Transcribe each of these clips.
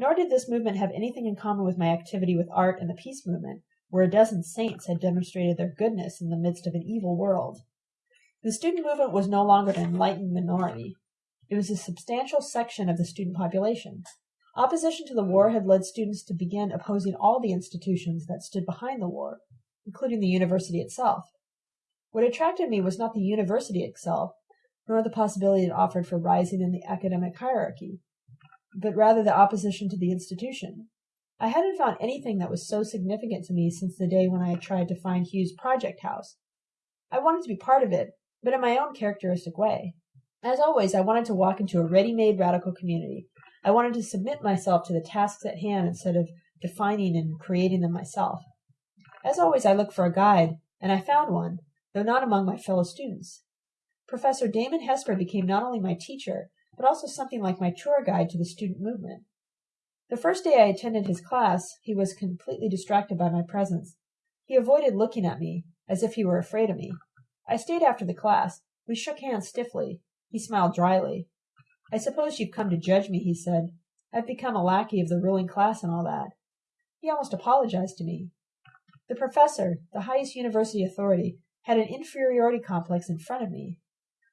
Nor did this movement have anything in common with my activity with art and the peace movement, where a dozen saints had demonstrated their goodness in the midst of an evil world. The student movement was no longer an enlightened minority. It was a substantial section of the student population. Opposition to the war had led students to begin opposing all the institutions that stood behind the war, including the university itself. What attracted me was not the university itself, nor the possibility it offered for rising in the academic hierarchy, but rather the opposition to the institution. I hadn't found anything that was so significant to me since the day when I had tried to find Hugh's project house. I wanted to be part of it, but in my own characteristic way. As always, I wanted to walk into a ready-made radical community. I wanted to submit myself to the tasks at hand instead of defining and creating them myself. As always, I looked for a guide, and I found one, though not among my fellow students. Professor Damon Hesper became not only my teacher, but also something like my tour guide to the student movement. The first day I attended his class, he was completely distracted by my presence. He avoided looking at me, as if he were afraid of me. I stayed after the class. We shook hands stiffly. He smiled dryly. I suppose you've come to judge me, he said. I've become a lackey of the ruling class and all that. He almost apologized to me. The professor, the highest university authority, had an inferiority complex in front of me.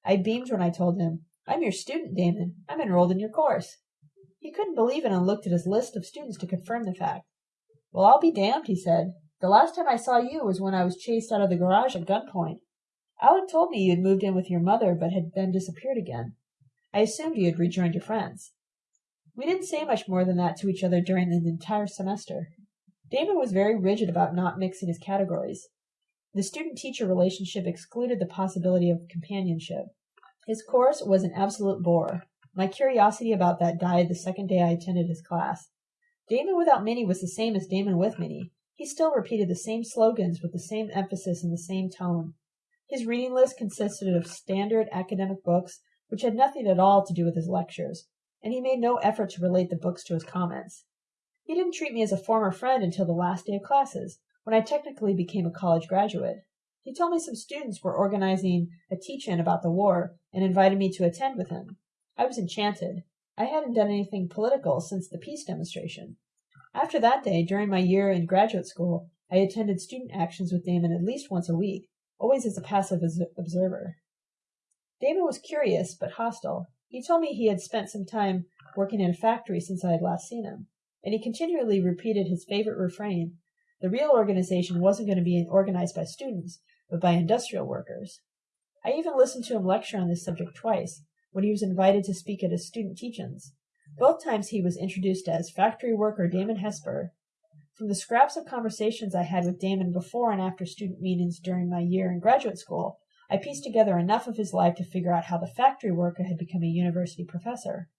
I beamed when I told him, I'm your student, Damon. I'm enrolled in your course. He couldn't believe it and looked at his list of students to confirm the fact. Well, I'll be damned, he said. The last time I saw you was when I was chased out of the garage at gunpoint. Alec told me you had moved in with your mother but had then disappeared again. I assumed you had rejoined your friends. We didn't say much more than that to each other during the entire semester. Damon was very rigid about not mixing his categories. The student-teacher relationship excluded the possibility of companionship. His course was an absolute bore. My curiosity about that died the second day I attended his class. Damon without Minnie was the same as Damon with Minnie. He still repeated the same slogans with the same emphasis and the same tone. His reading list consisted of standard academic books which had nothing at all to do with his lectures, and he made no effort to relate the books to his comments. He didn't treat me as a former friend until the last day of classes, when I technically became a college graduate. He told me some students were organizing a teach-in about the war and invited me to attend with him. I was enchanted. I hadn't done anything political since the peace demonstration. After that day, during my year in graduate school, I attended student actions with Damon at least once a week, always as a passive observer. Damon was curious but hostile. He told me he had spent some time working in a factory since I had last seen him, and he continually repeated his favorite refrain the real organization wasn't going to be organized by students, but by industrial workers. I even listened to him lecture on this subject twice, when he was invited to speak at his student teach-ins. Both times he was introduced as factory worker Damon Hesper. From the scraps of conversations I had with Damon before and after student meetings during my year in graduate school, I pieced together enough of his life to figure out how the factory worker had become a university professor.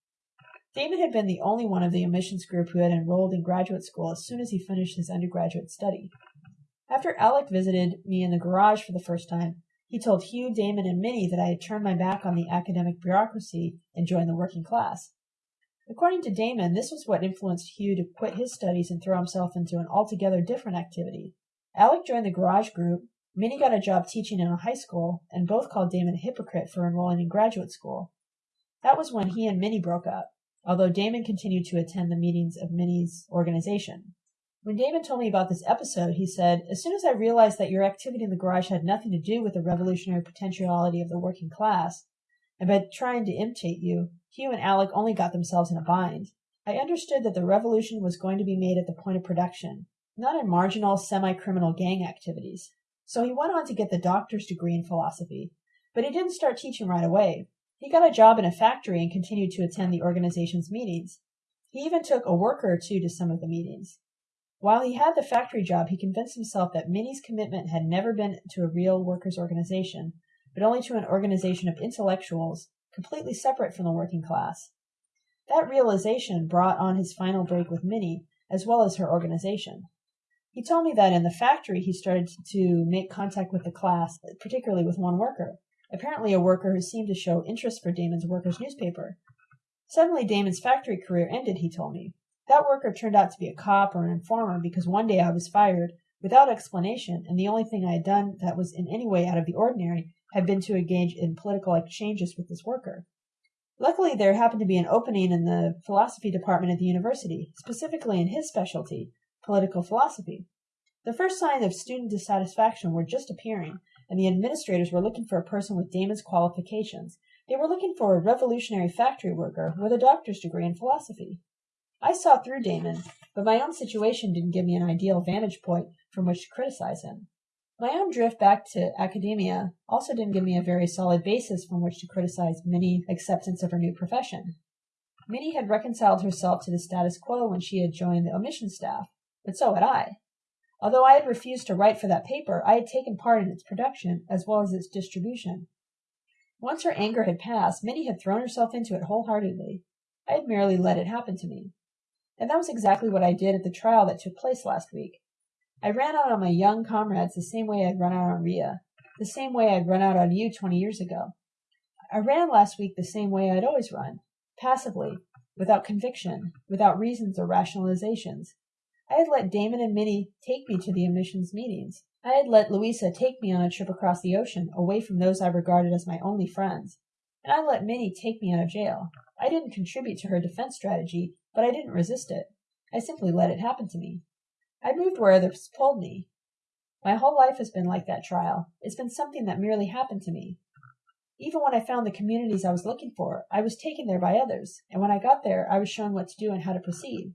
Damon had been the only one of the admissions group who had enrolled in graduate school as soon as he finished his undergraduate study. After Alec visited me in the garage for the first time, he told Hugh, Damon, and Minnie that I had turned my back on the academic bureaucracy and joined the working class. According to Damon, this was what influenced Hugh to quit his studies and throw himself into an altogether different activity. Alec joined the garage group, Minnie got a job teaching in a high school, and both called Damon a hypocrite for enrolling in graduate school. That was when he and Minnie broke up, although Damon continued to attend the meetings of Minnie's organization. When Damon told me about this episode, he said, As soon as I realized that your activity in the garage had nothing to do with the revolutionary potentiality of the working class, and by trying to imitate you, Hugh and Alec only got themselves in a bind. I understood that the revolution was going to be made at the point of production, not in marginal, semi-criminal gang activities. So he went on to get the doctor's degree in philosophy, but he didn't start teaching right away. He got a job in a factory and continued to attend the organization's meetings. He even took a worker or two to some of the meetings. While he had the factory job, he convinced himself that Minnie's commitment had never been to a real workers' organization, but only to an organization of intellectuals, completely separate from the working class. That realization brought on his final break with Minnie, as well as her organization. He told me that in the factory he started to make contact with the class, particularly with one worker, apparently a worker who seemed to show interest for Damon's workers' newspaper. Suddenly Damon's factory career ended, he told me. That worker turned out to be a cop or an informer because one day I was fired without explanation, and the only thing I had done that was in any way out of the ordinary had been to engage in political exchanges with this worker. Luckily, there happened to be an opening in the philosophy department at the university, specifically in his specialty, political philosophy. The first signs of student dissatisfaction were just appearing, and the administrators were looking for a person with Damon's qualifications. They were looking for a revolutionary factory worker with a doctor's degree in philosophy. I saw through Damon, but my own situation didn't give me an ideal vantage point from which to criticize him. My own drift back to academia also didn't give me a very solid basis from which to criticize Minnie's acceptance of her new profession. Minnie had reconciled herself to the status quo when she had joined the omission staff, but so had I. Although I had refused to write for that paper, I had taken part in its production as well as its distribution. Once her anger had passed, Minnie had thrown herself into it wholeheartedly. I had merely let it happen to me. And that was exactly what I did at the trial that took place last week. I ran out on my young comrades the same way I'd run out on Ria, the same way I'd run out on you twenty years ago. I ran last week the same way I'd always run, passively, without conviction, without reasons or rationalizations. I had let Damon and Minnie take me to the omissions meetings. I had let Louisa take me on a trip across the ocean, away from those I regarded as my only friends. And I let Minnie take me out of jail. I didn't contribute to her defense strategy, but I didn't resist it. I simply let it happen to me. I moved where others pulled me. My whole life has been like that trial. It's been something that merely happened to me. Even when I found the communities I was looking for, I was taken there by others, and when I got there, I was shown what to do and how to proceed.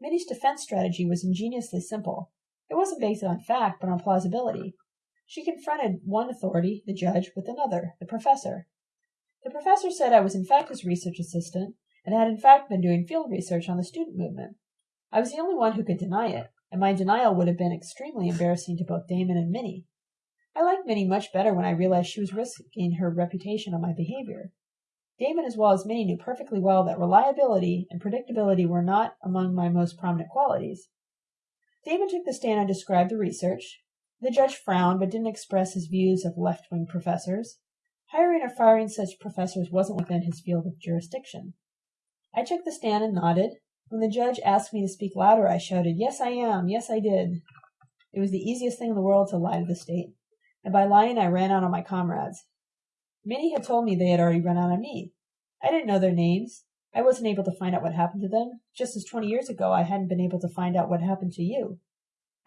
Minnie's defense strategy was ingeniously simple. It wasn't based on fact, but on plausibility. She confronted one authority, the judge, with another, the professor. The professor said I was in fact his research assistant, and had in fact been doing field research on the student movement. I was the only one who could deny it, and my denial would have been extremely embarrassing to both Damon and Minnie. I liked Minnie much better when I realized she was risking her reputation on my behavior. Damon as well as Minnie knew perfectly well that reliability and predictability were not among my most prominent qualities. Damon took the stand and described the research. The judge frowned but didn't express his views of left wing professors. Hiring or firing such professors wasn't within his field of jurisdiction. I took the stand and nodded, when the judge asked me to speak louder, I shouted, Yes, I am. Yes, I did. It was the easiest thing in the world to lie to the state, and by lying I ran out on my comrades. Many had told me they had already run out on me. I didn't know their names. I wasn't able to find out what happened to them, just as twenty years ago I hadn't been able to find out what happened to you.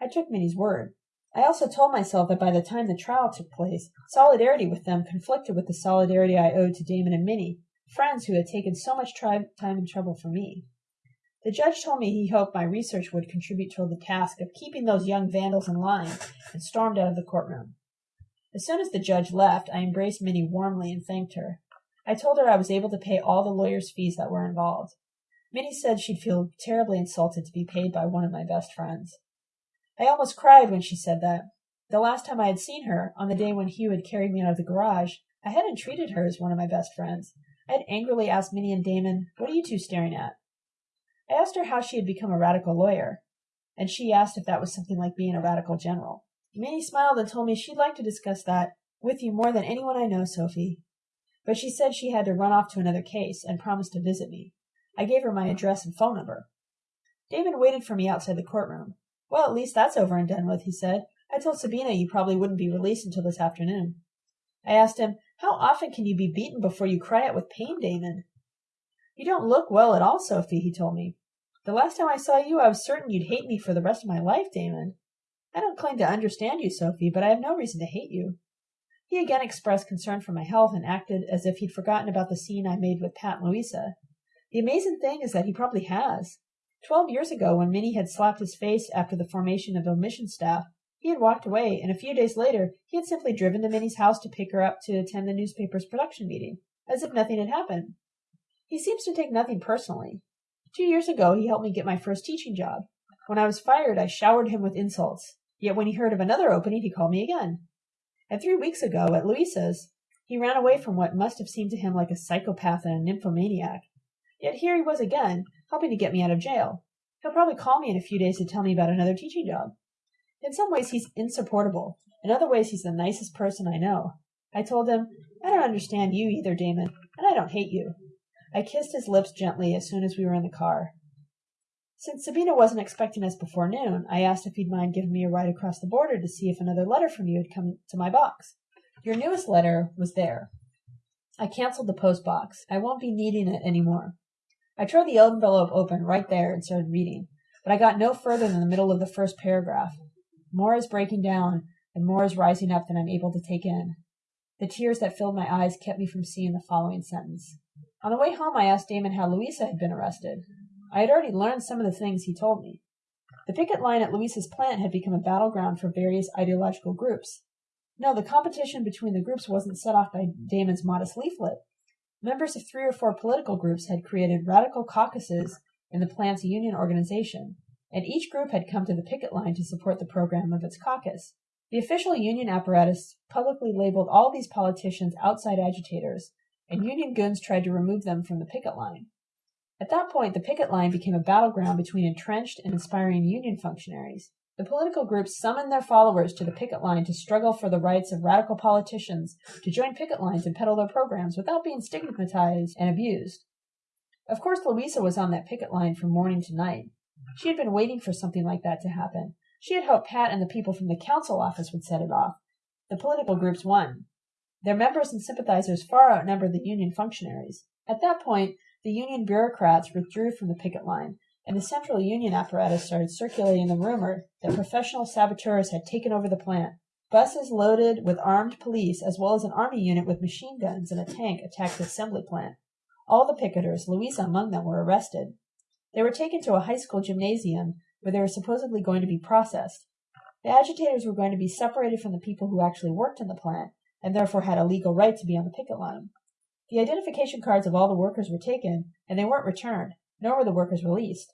I took Minnie's word. I also told myself that by the time the trial took place, solidarity with them conflicted with the solidarity I owed to Damon and Minnie, friends who had taken so much time and trouble for me. The judge told me he hoped my research would contribute toward the task of keeping those young vandals in line, and stormed out of the courtroom. As soon as the judge left, I embraced Minnie warmly and thanked her. I told her I was able to pay all the lawyer's fees that were involved. Minnie said she'd feel terribly insulted to be paid by one of my best friends. I almost cried when she said that. The last time I had seen her, on the day when Hugh had carried me out of the garage, I hadn't treated her as one of my best friends. I had angrily asked Minnie and Damon, What are you two staring at? I asked her how she had become a radical lawyer, and she asked if that was something like being a radical general. Minnie smiled and told me she'd like to discuss that with you more than anyone I know, Sophie. But she said she had to run off to another case and promised to visit me. I gave her my address and phone number. Damon waited for me outside the courtroom. Well, at least that's over and done with, he said. I told Sabina you probably wouldn't be released until this afternoon. I asked him, How often can you be beaten before you cry out with pain, Damon? You don't look well at all, Sophie, he told me. The last time I saw you, I was certain you'd hate me for the rest of my life, Damon. I don't claim to understand you, Sophie, but I have no reason to hate you. He again expressed concern for my health and acted as if he'd forgotten about the scene I made with Pat and Louisa. The amazing thing is that he probably has. Twelve years ago, when Minnie had slapped his face after the formation of the omission staff, he had walked away, and a few days later he had simply driven to Minnie's house to pick her up to attend the newspaper's production meeting, as if nothing had happened. He seems to take nothing personally. Two years ago, he helped me get my first teaching job. When I was fired, I showered him with insults. Yet when he heard of another opening, he called me again. And three weeks ago, at Louisa's, he ran away from what must have seemed to him like a psychopath and a nymphomaniac. Yet here he was again, helping to get me out of jail. He'll probably call me in a few days to tell me about another teaching job. In some ways, he's insupportable. In other ways, he's the nicest person I know. I told him, I don't understand you either, Damon, and I don't hate you. I kissed his lips gently as soon as we were in the car. Since Sabina wasn't expecting us before noon, I asked if he'd mind giving me a ride across the border to see if another letter from you had come to my box. Your newest letter was there. I canceled the post box. I won't be needing it any more. I tore the envelope open right there and started reading, but I got no further than the middle of the first paragraph. More is breaking down, and more is rising up than I'm able to take in. The tears that filled my eyes kept me from seeing the following sentence. On the way home, I asked Damon how Louisa had been arrested. I had already learned some of the things he told me. The picket line at Louisa's plant had become a battleground for various ideological groups. No, the competition between the groups wasn't set off by Damon's modest leaflet. Members of three or four political groups had created radical caucuses in the plant's union organization, and each group had come to the picket line to support the program of its caucus. The official union apparatus publicly labeled all these politicians outside agitators, and union goons tried to remove them from the picket line. At that point, the picket line became a battleground between entrenched and inspiring union functionaries. The political groups summoned their followers to the picket line to struggle for the rights of radical politicians to join picket lines and peddle their programs without being stigmatized and abused. Of course, Louisa was on that picket line from morning to night. She had been waiting for something like that to happen. She had hoped Pat and the people from the council office would set it off. The political groups won. Their members and sympathizers far outnumbered the union functionaries. At that point, the union bureaucrats withdrew from the picket line, and the central union apparatus started circulating the rumor that professional saboteurs had taken over the plant. Buses loaded with armed police, as well as an army unit with machine guns and a tank, attacked the assembly plant. All the picketers, Louisa among them, were arrested. They were taken to a high school gymnasium where they were supposedly going to be processed. The agitators were going to be separated from the people who actually worked in the plant, and therefore had a legal right to be on the picket line. The identification cards of all the workers were taken, and they weren't returned, nor were the workers released.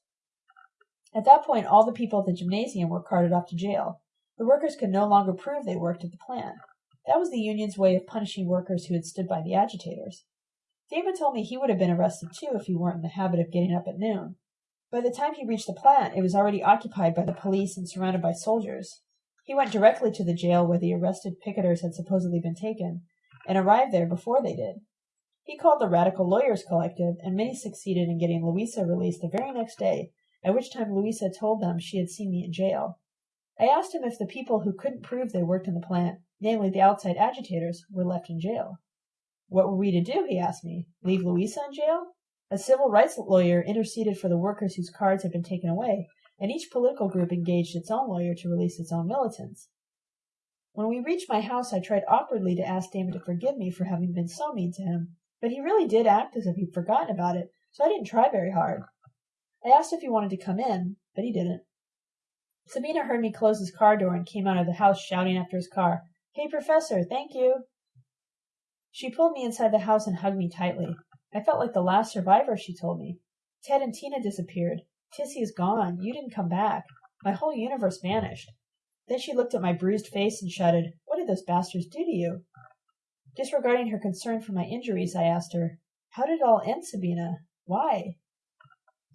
At that point, all the people at the gymnasium were carted off to jail. The workers could no longer prove they worked at the plant. That was the union's way of punishing workers who had stood by the agitators. David told me he would have been arrested too if he weren't in the habit of getting up at noon. By the time he reached the plant, it was already occupied by the police and surrounded by soldiers. He went directly to the jail where the arrested picketers had supposedly been taken, and arrived there before they did. He called the Radical Lawyers Collective, and Minnie succeeded in getting Louisa released the very next day at which time Louisa told them she had seen me in jail. I asked him if the people who couldn't prove they worked in the plant, namely the outside agitators, were left in jail. What were we to do, he asked me. Leave Louisa in jail? A civil rights lawyer interceded for the workers whose cards had been taken away, and each political group engaged its own lawyer to release its own militants. When we reached my house, I tried awkwardly to ask Damon to forgive me for having been so mean to him, but he really did act as if he'd forgotten about it, so I didn't try very hard. I asked if he wanted to come in, but he didn't. Sabina heard me close his car door and came out of the house shouting after his car, Hey, Professor, thank you. She pulled me inside the house and hugged me tightly. I felt like the last survivor, she told me. Ted and Tina disappeared. Tissy is gone. You didn't come back. My whole universe vanished. Then she looked at my bruised face and shouted, What did those bastards do to you? Disregarding her concern for my injuries, I asked her, How did it all end, Sabina? Why?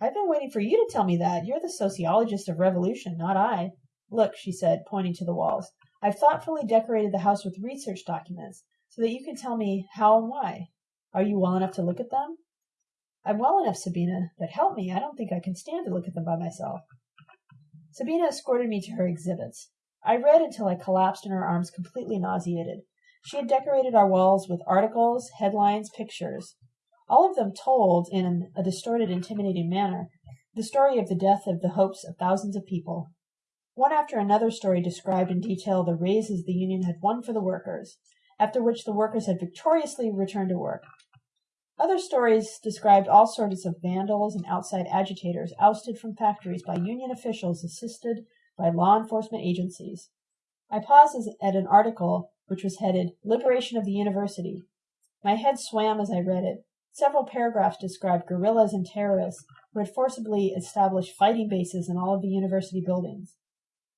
I've been waiting for you to tell me that. You're the sociologist of revolution, not I. Look, she said, pointing to the walls. I've thoughtfully decorated the house with research documents so that you can tell me how and why. Are you well enough to look at them? I'm well enough, Sabina, but help me. I don't think I can stand to look at them by myself. Sabina escorted me to her exhibits. I read until I collapsed in her arms, completely nauseated. She had decorated our walls with articles, headlines, pictures all of them told in a distorted, intimidating manner the story of the death of the hopes of thousands of people. One after another story described in detail the raises the union had won for the workers, after which the workers had victoriously returned to work. Other stories described all sorts of vandals and outside agitators ousted from factories by union officials assisted by law enforcement agencies. I paused at an article which was headed Liberation of the University. My head swam as I read it. Several paragraphs described guerrillas and terrorists who had forcibly established fighting bases in all of the university buildings.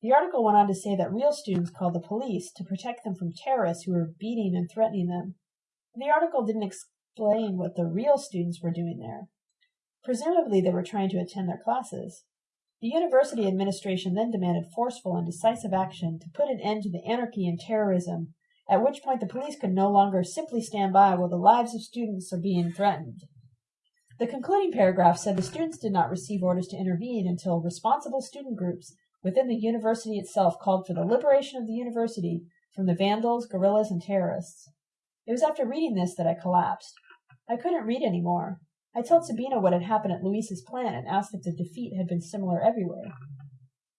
The article went on to say that real students called the police to protect them from terrorists who were beating and threatening them. The article didn't explain what the real students were doing there. Presumably, they were trying to attend their classes. The university administration then demanded forceful and decisive action to put an end to the anarchy and terrorism at which point the police could no longer simply stand by while the lives of students are being threatened. The concluding paragraph said the students did not receive orders to intervene until responsible student groups within the university itself called for the liberation of the university from the vandals, guerrillas, and terrorists. It was after reading this that I collapsed. I couldn't read any more. I told Sabina what had happened at Louise's plant and asked if the defeat had been similar everywhere.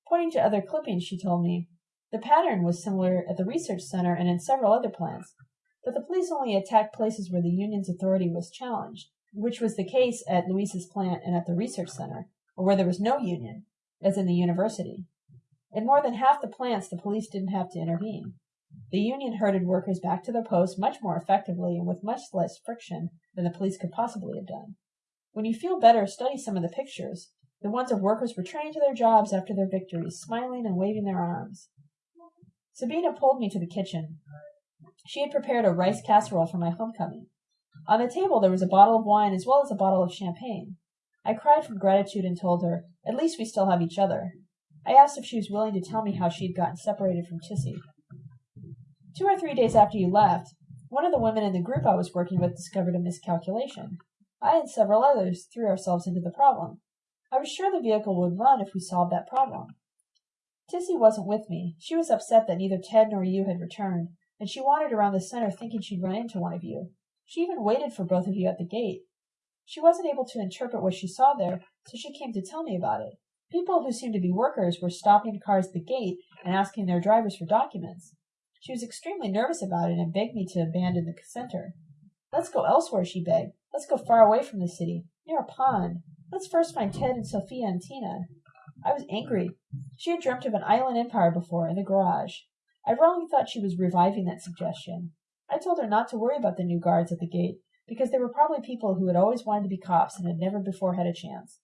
Pointing to other clippings, she told me, the pattern was similar at the research center and in several other plants, but the police only attacked places where the union's authority was challenged, which was the case at Louise's plant and at the research center, or where there was no union, as in the university. In more than half the plants, the police didn't have to intervene. The union herded workers back to their posts much more effectively and with much less friction than the police could possibly have done. When you feel better, study some of the pictures, the ones of workers returning to their jobs after their victories, smiling and waving their arms. Sabina pulled me to the kitchen. She had prepared a rice casserole for my homecoming. On the table there was a bottle of wine as well as a bottle of champagne. I cried from gratitude and told her, At least we still have each other. I asked if she was willing to tell me how she had gotten separated from Tissy. Two or three days after you left, one of the women in the group I was working with discovered a miscalculation. I and several others threw ourselves into the problem. I was sure the vehicle would run if we solved that problem. Tissy wasn't with me. She was upset that neither Ted nor you had returned, and she wandered around the center thinking she'd run into one of you. She even waited for both of you at the gate. She wasn't able to interpret what she saw there, so she came to tell me about it. People who seemed to be workers were stopping cars at the gate and asking their drivers for documents. She was extremely nervous about it and begged me to abandon the center. Let's go elsewhere, she begged. Let's go far away from the city, near a pond. Let's first find Ted and Sophia and Tina. I was angry. She had dreamt of an island empire before, in the garage. I wrongly thought she was reviving that suggestion. I told her not to worry about the new guards at the gate, because they were probably people who had always wanted to be cops and had never before had a chance.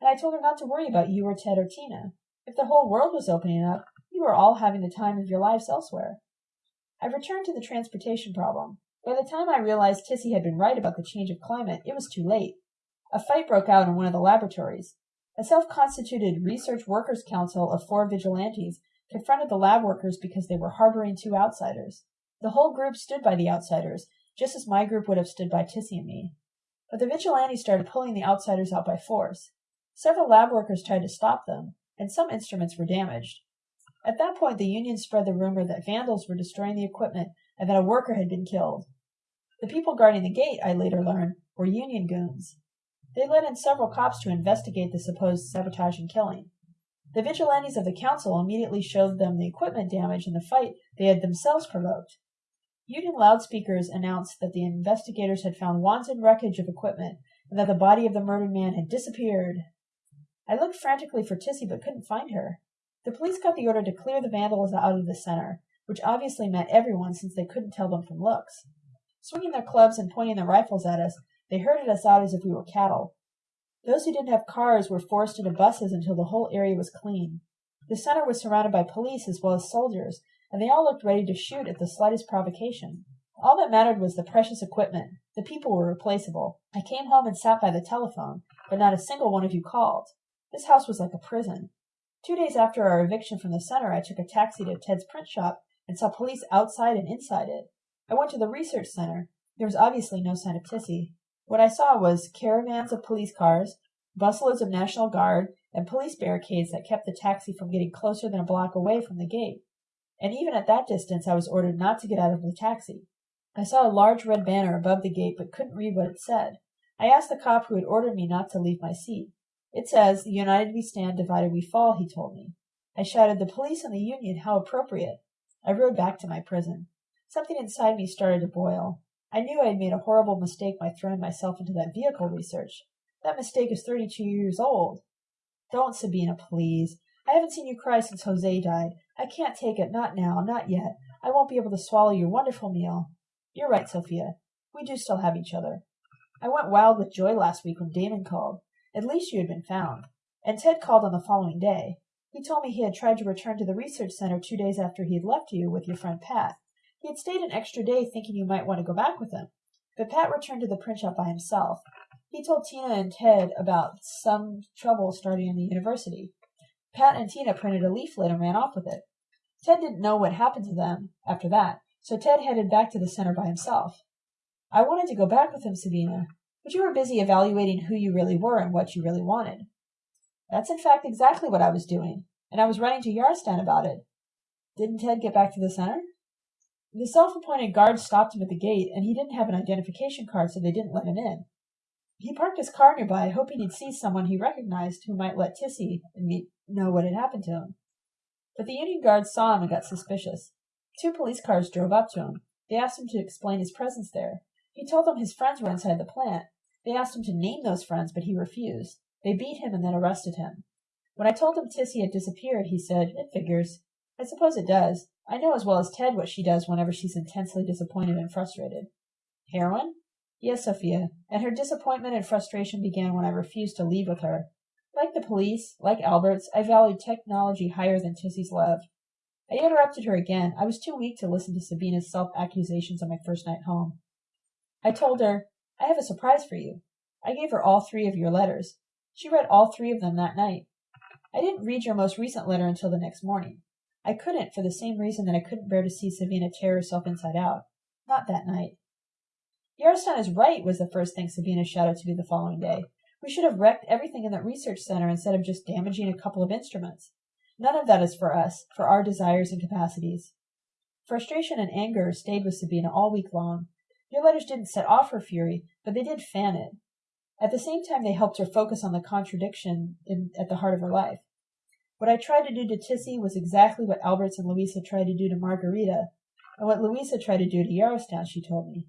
And I told her not to worry about you or Ted or Tina. If the whole world was opening up, you were all having the time of your lives elsewhere. I returned to the transportation problem. By the time I realized Tissy had been right about the change of climate, it was too late. A fight broke out in one of the laboratories. A self-constituted research workers' council of four vigilantes confronted the lab workers because they were harboring two outsiders. The whole group stood by the outsiders, just as my group would have stood by Tissy and me. But the vigilantes started pulling the outsiders out by force. Several lab workers tried to stop them, and some instruments were damaged. At that point, the Union spread the rumor that vandals were destroying the equipment and that a worker had been killed. The people guarding the gate, I later learned, were Union goons. They let in several cops to investigate the supposed sabotage and killing. The vigilantes of the council immediately showed them the equipment damage in the fight they had themselves provoked. Union loudspeakers announced that the investigators had found wanton wreckage of equipment and that the body of the murdered man had disappeared. I looked frantically for Tissy but couldn't find her. The police got the order to clear the vandals out of the center, which obviously meant everyone since they couldn't tell them from looks. Swinging their clubs and pointing their rifles at us, they herded us out as if we were cattle. Those who didn't have cars were forced into buses until the whole area was clean. The center was surrounded by police as well as soldiers, and they all looked ready to shoot at the slightest provocation. All that mattered was the precious equipment. The people were replaceable. I came home and sat by the telephone, but not a single one of you called. This house was like a prison. Two days after our eviction from the center, I took a taxi to Ted's print shop and saw police outside and inside it. I went to the research center. There was obviously no sign of Tissy. What I saw was caravans of police cars, busloads of National Guard, and police barricades that kept the taxi from getting closer than a block away from the gate. And even at that distance, I was ordered not to get out of the taxi. I saw a large red banner above the gate but couldn't read what it said. I asked the cop who had ordered me not to leave my seat. It says, United we stand, divided we fall, he told me. I shouted, The police and the Union, how appropriate. I rode back to my prison. Something inside me started to boil. I knew I had made a horrible mistake by throwing myself into that vehicle research. That mistake is 32 years old. Don't, Sabina, please. I haven't seen you cry since Jose died. I can't take it, not now, not yet. I won't be able to swallow your wonderful meal. You're right, Sophia. We do still have each other. I went wild with joy last week when Damon called. At least you had been found. And Ted called on the following day. He told me he had tried to return to the research center two days after he had left you with your friend Pat. He had stayed an extra day thinking you might want to go back with him. But Pat returned to the print shop by himself. He told Tina and Ted about some trouble starting in the university. Pat and Tina printed a leaflet and ran off with it. Ted didn't know what happened to them after that, so Ted headed back to the center by himself. I wanted to go back with him, Sabina, but you were busy evaluating who you really were and what you really wanted. That's in fact exactly what I was doing, and I was writing to Yarostan about it. Didn't Ted get back to the center? The self-appointed guard stopped him at the gate, and he didn't have an identification card, so they didn't let him in. He parked his car nearby, hoping he'd see someone he recognized who might let Tissy and me know what had happened to him. But the Union guards saw him and got suspicious. Two police cars drove up to him. They asked him to explain his presence there. He told them his friends were inside the plant. They asked him to name those friends, but he refused. They beat him and then arrested him. When I told him Tissy had disappeared, he said, It figures. I suppose it does. I know as well as Ted what she does whenever she's intensely disappointed and frustrated. Heroin? Yes, Sophia, and her disappointment and frustration began when I refused to leave with her. Like the police, like Alberts, I valued technology higher than Tissy's love. I interrupted her again. I was too weak to listen to Sabina's self accusations on my first night home. I told her, I have a surprise for you. I gave her all three of your letters. She read all three of them that night. I didn't read your most recent letter until the next morning. I couldn't for the same reason that I couldn't bear to see Sabina tear herself inside out. Not that night. Yarostan is right, was the first thing Sabina shouted to me the following day. We should have wrecked everything in that research center instead of just damaging a couple of instruments. None of that is for us, for our desires and capacities. Frustration and anger stayed with Sabina all week long. Your letters didn't set off her fury, but they did fan it. At the same time, they helped her focus on the contradiction in, at the heart of her life. What I tried to do to Tissy was exactly what Alberts and Louisa tried to do to Margarita, and what Louisa tried to do to Yarostan, she told me.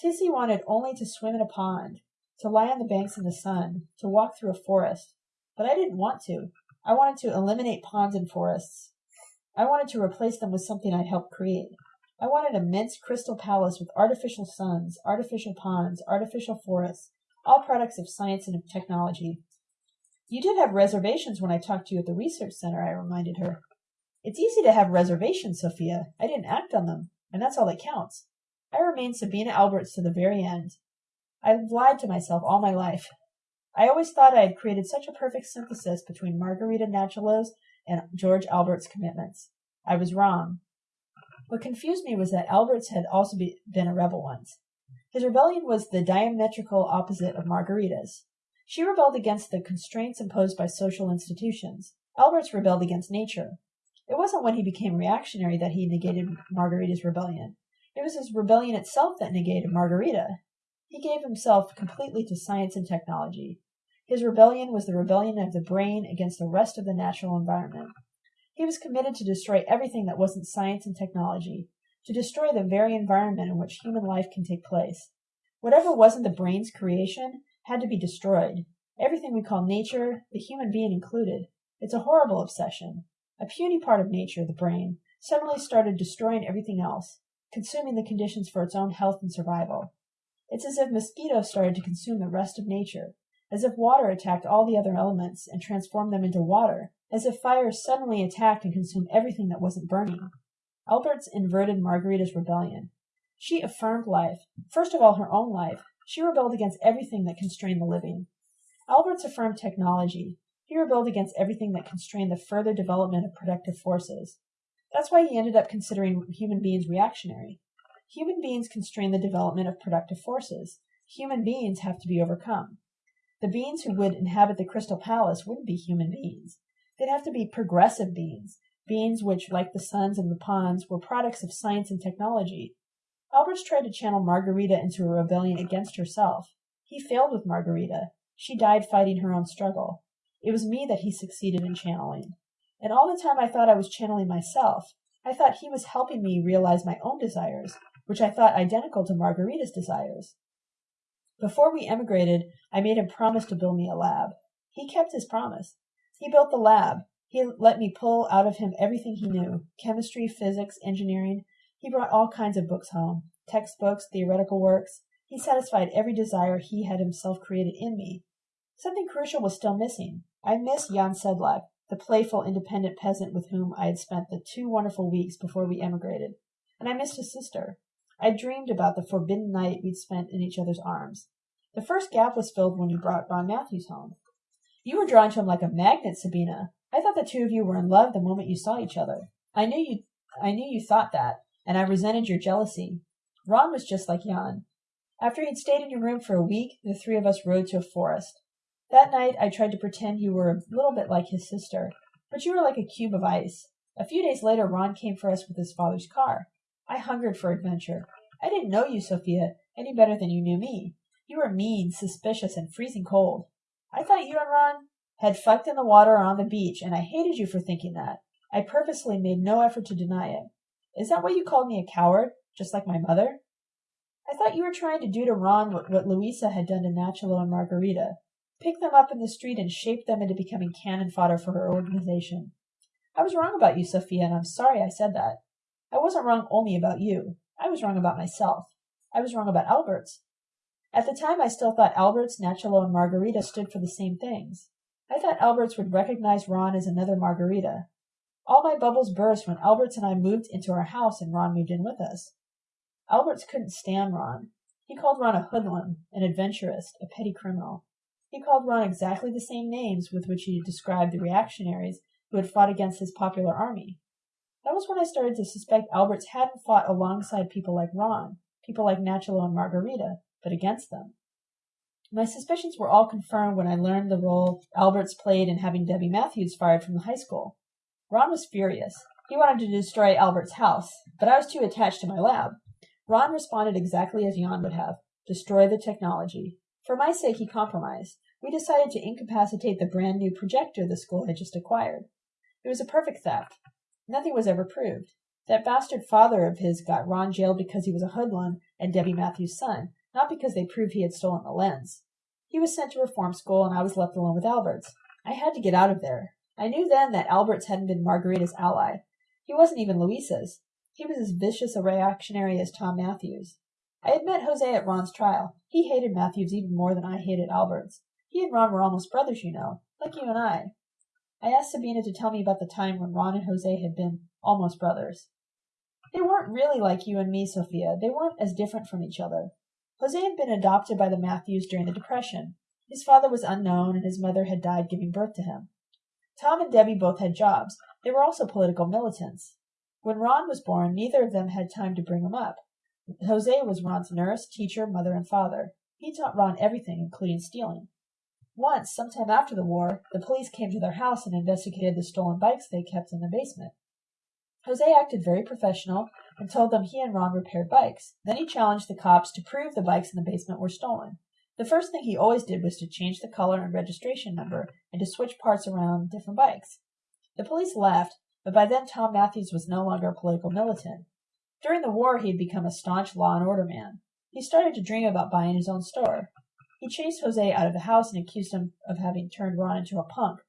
Tissy wanted only to swim in a pond, to lie on the banks in the sun, to walk through a forest. But I didn't want to. I wanted to eliminate ponds and forests. I wanted to replace them with something I'd helped create. I wanted a immense crystal palace with artificial suns, artificial ponds, artificial forests, all products of science and of technology. You did have reservations when I talked to you at the research center, I reminded her. It's easy to have reservations, Sophia. I didn't act on them, and that's all that counts. I remained Sabina Alberts to the very end. I've lied to myself all my life. I always thought I had created such a perfect synthesis between Margarita Nachalo's and George Alberts' commitments. I was wrong. What confused me was that Alberts had also be, been a rebel once. His rebellion was the diametrical opposite of Margarita's. She rebelled against the constraints imposed by social institutions. Alberts rebelled against nature. It wasn't when he became reactionary that he negated Margarita's rebellion. It was his rebellion itself that negated Margarita. He gave himself completely to science and technology. His rebellion was the rebellion of the brain against the rest of the natural environment. He was committed to destroy everything that wasn't science and technology, to destroy the very environment in which human life can take place. Whatever wasn't the brain's creation had to be destroyed. Everything we call nature, the human being included. It's a horrible obsession. A puny part of nature, the brain, suddenly started destroying everything else, consuming the conditions for its own health and survival. It's as if mosquitoes started to consume the rest of nature, as if water attacked all the other elements and transformed them into water, as if fire suddenly attacked and consumed everything that wasn't burning. Alberts inverted Margarita's rebellion. She affirmed life, first of all her own life, she rebelled against everything that constrained the living. Alberts affirmed technology. He rebelled against everything that constrained the further development of productive forces. That's why he ended up considering human beings reactionary. Human beings constrain the development of productive forces. Human beings have to be overcome. The beings who would inhabit the Crystal Palace wouldn't be human beings. They'd have to be progressive beings, beings which, like the suns and the ponds, were products of science and technology, Alberts tried to channel Margarita into a rebellion against herself. He failed with Margarita. She died fighting her own struggle. It was me that he succeeded in channeling. And all the time I thought I was channeling myself. I thought he was helping me realize my own desires, which I thought identical to Margarita's desires. Before we emigrated, I made him promise to build me a lab. He kept his promise. He built the lab. He let me pull out of him everything he knew chemistry, physics, engineering, he brought all kinds of books home textbooks, theoretical works. He satisfied every desire he had himself created in me. Something crucial was still missing. I missed Jan Sedlak, the playful, independent peasant with whom I had spent the two wonderful weeks before we emigrated, and I missed his sister. I dreamed about the forbidden night we'd spent in each other's arms. The first gap was filled when you brought Ron Matthews home. You were drawn to him like a magnet, Sabina. I thought the two of you were in love the moment you saw each other. I knew you I knew you thought that, and I resented your jealousy. Ron was just like Jan. After he'd stayed in your room for a week, the three of us rode to a forest. That night I tried to pretend you were a little bit like his sister, but you were like a cube of ice. A few days later Ron came for us with his father's car. I hungered for adventure. I didn't know you, Sophia, any better than you knew me. You were mean, suspicious, and freezing cold. I thought you and Ron had fucked in the water or on the beach, and I hated you for thinking that. I purposely made no effort to deny it. Is that why you called me a coward, just like my mother? I thought you were trying to do to Ron what, what Louisa had done to Nachalo and Margarita. Pick them up in the street and shape them into becoming cannon fodder for her organization. I was wrong about you, Sophia, and I'm sorry I said that. I wasn't wrong only about you. I was wrong about myself. I was wrong about Alberts. At the time, I still thought Alberts, Nachalo, and Margarita stood for the same things. I thought Alberts would recognize Ron as another Margarita. All my bubbles burst when Alberts and I moved into our house and Ron moved in with us. Alberts couldn't stand Ron. He called Ron a hoodlum, an adventurist, a petty criminal. He called Ron exactly the same names with which he described the reactionaries who had fought against his popular army. That was when I started to suspect Alberts hadn't fought alongside people like Ron, people like Nachalo and Margarita, but against them. My suspicions were all confirmed when I learned the role Alberts played in having Debbie Matthews fired from the high school. Ron was furious. He wanted to destroy Alberts' house, but I was too attached to my lab. Ron responded exactly as Jan would have destroy the technology. For my sake, he compromised. We decided to incapacitate the brand new projector the school had just acquired. It was a perfect theft. Nothing was ever proved. That bastard father of his got Ron jailed because he was a hoodlum and Debbie Matthews' son, not because they proved he had stolen the lens. He was sent to reform school, and I was left alone with Alberts. I had to get out of there. I knew then that Alberts hadn't been Margarita's ally. He wasn't even Louisa's. He was as vicious a reactionary as Tom Matthews. I had met Jose at Ron's trial. He hated Matthews even more than I hated Alberts. He and Ron were almost brothers, you know, like you and I. I asked Sabina to tell me about the time when Ron and Jose had been almost brothers. They weren't really like you and me, Sophia. They weren't as different from each other. Jose had been adopted by the Matthews during the Depression. His father was unknown, and his mother had died giving birth to him. Tom and Debbie both had jobs. They were also political militants. When Ron was born, neither of them had time to bring him up. Jose was Ron's nurse, teacher, mother, and father. He taught Ron everything, including stealing. Once, sometime after the war, the police came to their house and investigated the stolen bikes they kept in the basement. Jose acted very professional and told them he and Ron repaired bikes. Then he challenged the cops to prove the bikes in the basement were stolen. The first thing he always did was to change the color and registration number and to switch parts around different bikes. The police laughed, but by then Tom Matthews was no longer a political militant. During the war, he had become a staunch law and order man. He started to dream about buying his own store. He chased Jose out of the house and accused him of having turned Ron into a punk.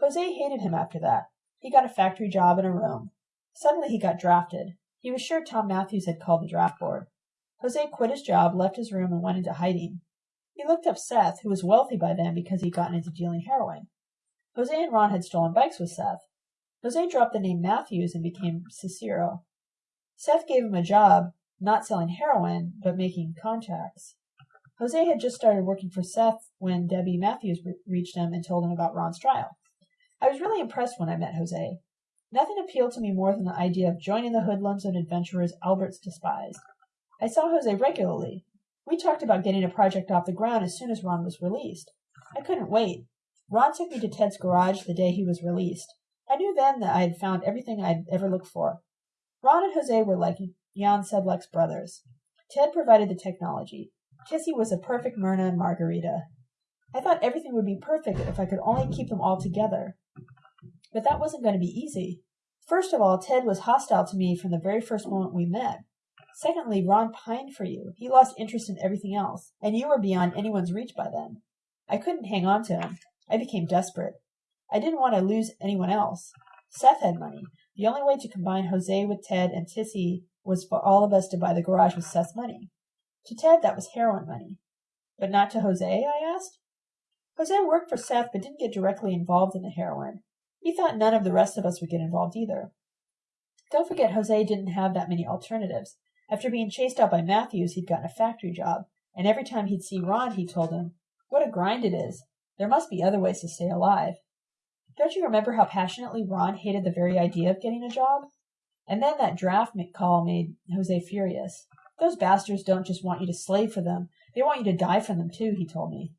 Jose hated him after that. He got a factory job in a room. Suddenly he got drafted. He was sure Tom Matthews had called the draft board. Jose quit his job, left his room, and went into hiding. He looked up Seth, who was wealthy by then because he'd gotten into dealing heroin. Jose and Ron had stolen bikes with Seth. Jose dropped the name Matthews and became Cicero. Seth gave him a job, not selling heroin, but making contacts. Jose had just started working for Seth when Debbie Matthews re- reached him and told him about Ron's trial. I was really impressed when I met Jose. Nothing appealed to me more than the idea of joining the hoodlums and adventurers Alberts despised. I saw Jose regularly. We talked about getting a project off the ground as soon as Ron was released. I couldn't wait. Ron took me to Ted's garage the day he was released. I knew then that I had found everything I'd ever looked for. Ron and Jose were like Jan Sedlak's brothers. Ted provided the technology. Tissy was a perfect Myrna and Margarita. I thought everything would be perfect if I could only keep them all together. But that wasn't going to be easy. First of all, Ted was hostile to me from the very first moment we met. Secondly, Ron pined for you. He lost interest in everything else, and you were beyond anyone's reach by then. I couldn't hang on to him. I became desperate. I didn't want to lose anyone else. Seth had money. The only way to combine Jose with Ted and Tissy was for all of us to buy the garage with Seth's money. To Ted, that was heroin money. But not to Jose? I asked. Jose worked for Seth but didn't get directly involved in the heroin. He thought none of the rest of us would get involved either. Don't forget, Jose didn't have that many alternatives. After being chased out by Matthews, he'd gotten a factory job, and every time he'd see Ron, he told him, What a grind it is. There must be other ways to stay alive. Don't you remember how passionately Ron hated the very idea of getting a job? And then that draft call made Jose furious. Those bastards don't just want you to slave for them, they want you to die for them too, he told me.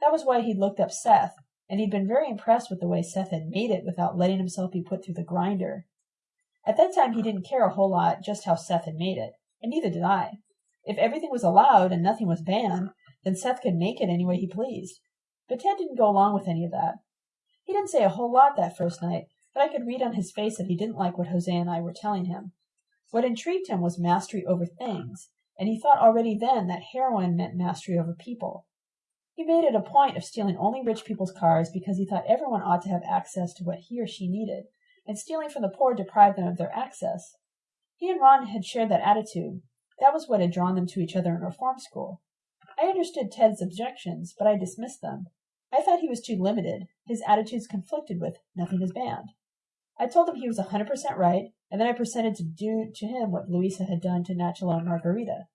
That was why he'd looked up Seth, and he'd been very impressed with the way Seth had made it without letting himself be put through the grinder. At that time he didn't care a whole lot just how Seth had made it, and neither did I. If everything was allowed and nothing was banned, then Seth could make it any way he pleased. But Ted didn't go along with any of that. He didn't say a whole lot that first night, but I could read on his face that he didn't like what Jose and I were telling him. What intrigued him was mastery over things, and he thought already then that heroin meant mastery over people. He made it a point of stealing only rich people's cars because he thought everyone ought to have access to what he or she needed, and stealing from the poor deprived them of their access. He and Ron had shared that attitude. That was what had drawn them to each other in reform school. I understood Ted's objections, but I dismissed them. I thought he was too limited. His attitudes conflicted with nothing is banned. I told him he was a hundred percent right, and then I proceeded to do to him what Luisa had done to Nachalo and Margarita.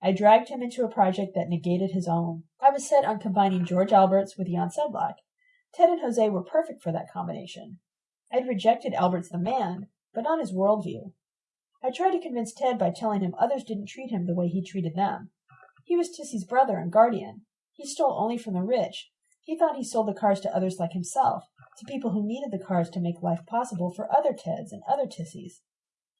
I dragged him into a project that negated his own. I was set on combining George Alberts with Jan Sedlak. Ted and Jose were perfect for that combination. I had rejected Alberts the man, but not his worldview. I tried to convince Ted by telling him others didn't treat him the way he treated them. He was Tissy's brother and guardian. He stole only from the rich. He thought he sold the cars to others like himself, to people who needed the cars to make life possible for other Teds and other Tissys.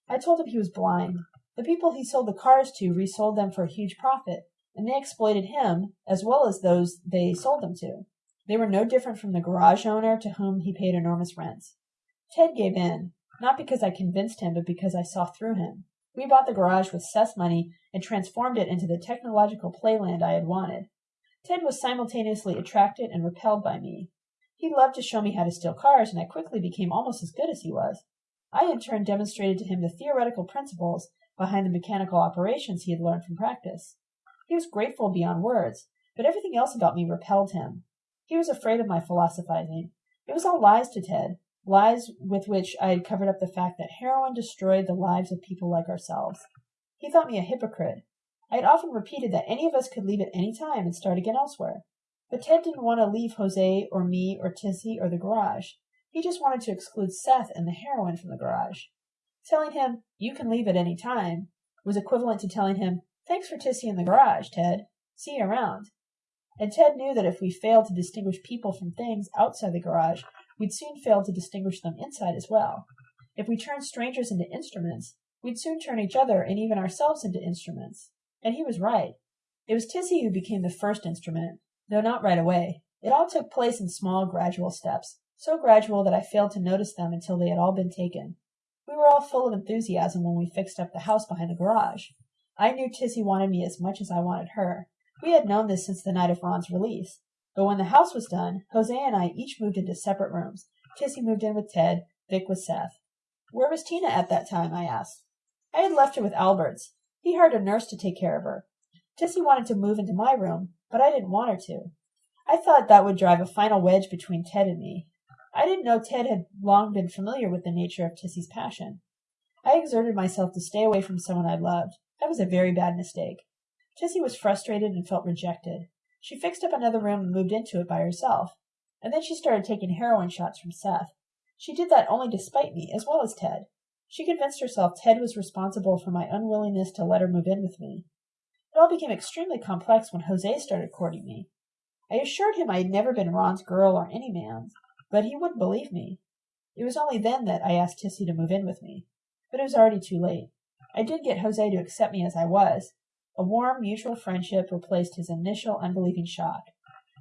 I told him he was blind. The people he sold the cars to resold them for a huge profit, and they exploited him as well as those they sold them to. They were no different from the garage owner to whom he paid enormous rents. Ted gave in, not because I convinced him, but because I saw through him. We bought the garage with Seth's money and transformed it into the technological playland I had wanted. Ted was simultaneously attracted and repelled by me. He loved to show me how to steal cars, and I quickly became almost as good as he was. I in turn demonstrated to him the theoretical principles behind the mechanical operations he had learned from practice. He was grateful beyond words, but everything else about me repelled him. He was afraid of my philosophizing. It was all lies to Ted, lies with which I had covered up the fact that heroin destroyed the lives of people like ourselves. He thought me a hypocrite. I had often repeated that any of us could leave at any time and start again elsewhere. But Ted didn't want to leave Jose or me or Tissy or the garage. He just wanted to exclude Seth and the heroin from the garage. Telling him, you can leave at any time, was equivalent to telling him, thanks for Tissy in the garage, Ted. See you around. And Ted knew that if we failed to distinguish people from things outside the garage, we'd soon fail to distinguish them inside as well. If we turned strangers into instruments, we'd soon turn each other and even ourselves into instruments. And he was right. It was Tissy who became the first instrument, though not right away. It all took place in small, gradual steps, so gradual that I failed to notice them until they had all been taken. We were all full of enthusiasm when we fixed up the house behind the garage. I knew Tissy wanted me as much as I wanted her. We had known this since the night of Ron's release. But when the house was done, Jose and I each moved into separate rooms. Tissy moved in with Ted, Vic with Seth. Where was Tina at that time? I asked. I had left her with Alberts. He hired a nurse to take care of her. Tissy wanted to move into my room, but I didn't want her to. I thought that would drive a final wedge between Ted and me. I didn't know Ted had long been familiar with the nature of Tissy's passion. I exerted myself to stay away from someone I loved. That was a very bad mistake. Tissy was frustrated and felt rejected. She fixed up another room and moved into it by herself. And then she started taking heroin shots from Seth. She did that only to spite me, as well as Ted. She convinced herself Ted was responsible for my unwillingness to let her move in with me. It all became extremely complex when Jose started courting me. I assured him I had never been Ron's girl or any man's, but he wouldn't believe me. It was only then that I asked Tissy to move in with me. But it was already too late. I did get Jose to accept me as I was, a warm, mutual friendship replaced his initial unbelieving shock.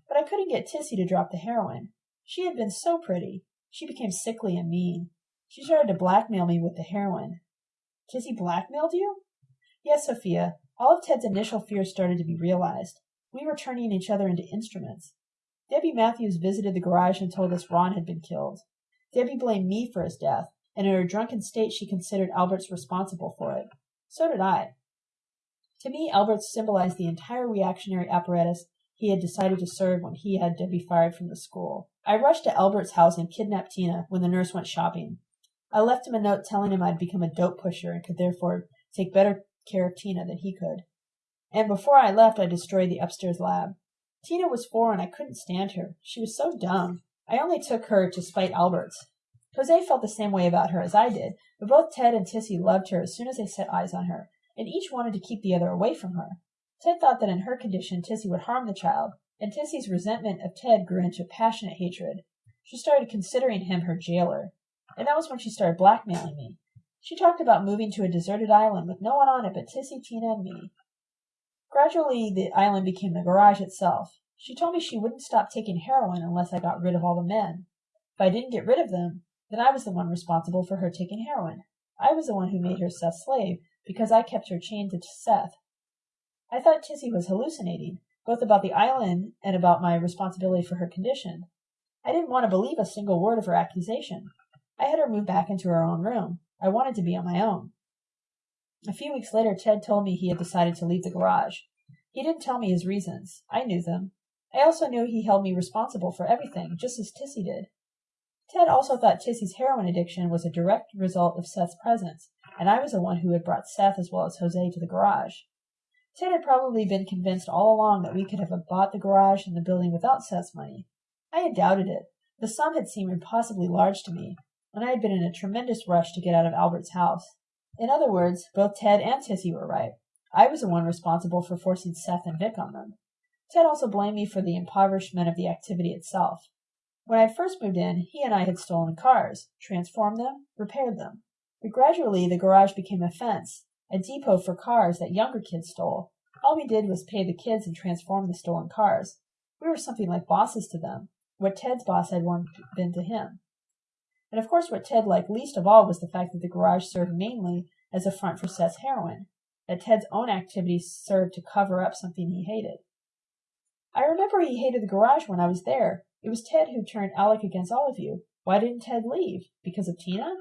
But I couldn't get Tissy to drop the heroin. She had been so pretty. She became sickly and mean. She started to blackmail me with the heroin. Tissy blackmailed you? Yes, Sophia. All of Ted's initial fears started to be realized. We were turning each other into instruments. Debbie Matthews visited the garage and told us Ron had been killed. Debbie blamed me for his death, and in her drunken state she considered Alberts responsible for it. So did I. To me, Albert symbolized the entire reactionary apparatus he had decided to serve when he had to be fired from the school. I rushed to Alberts' house and kidnapped Tina when the nurse went shopping. I left him a note telling him I'd become a dope pusher and could therefore take better care of Tina than he could. And before I left, I destroyed the upstairs lab. Tina was four and I couldn't stand her. She was so dumb. I only took her to spite Alberts. Jose felt the same way about her as I did, but both Ted and Tissy loved her as soon as they set eyes on her, and each wanted to keep the other away from her. Ted thought that in her condition Tissy would harm the child, and Tissy's resentment of Ted grew into passionate hatred. She started considering him her jailer, and that was when she started blackmailing me. She talked about moving to a deserted island with no one on it but Tissy, Tina, and me. Gradually the island became the garage itself. She told me she wouldn't stop taking heroin unless I got rid of all the men. If I didn't get rid of them, then I was the one responsible for her taking heroin. I was the one who made her Seth's slave because I kept her chained to Seth. I thought Tissy was hallucinating, both about the island and about my responsibility for her condition. I didn't want to believe a single word of her accusation. I had her move back into her own room. I wanted to be on my own. A few weeks later, Ted told me he had decided to leave the garage. He didn't tell me his reasons. I knew them. I also knew he held me responsible for everything, just as Tissy did. Ted also thought Tissy's heroin addiction was a direct result of Seth's presence, and I was the one who had brought Seth as well as Jose to the garage. Ted had probably been convinced all along that we could have bought the garage and the building without Seth's money. I had doubted it. The sum had seemed impossibly large to me, and I had been in a tremendous rush to get out of Alberts' house. In other words, both Ted and Tissy were right. I was the one responsible for forcing Seth and Vic on them. Ted also blamed me for the impoverishment of the activity itself. When I first moved in, he and I had stolen cars, transformed them, repaired them. But gradually the garage became a fence, a depot for cars that younger kids stole. All we did was pay the kids and transform the stolen cars. We were something like bosses to them, what Ted's boss had once been to him. And of course what Ted liked least of all was the fact that the garage served mainly as a front for Seth's heroin, that Ted's own activities served to cover up something he hated. I remember he hated the garage when I was there. It was Ted who turned Alec against all of you. Why didn't Ted leave? Because of Tina?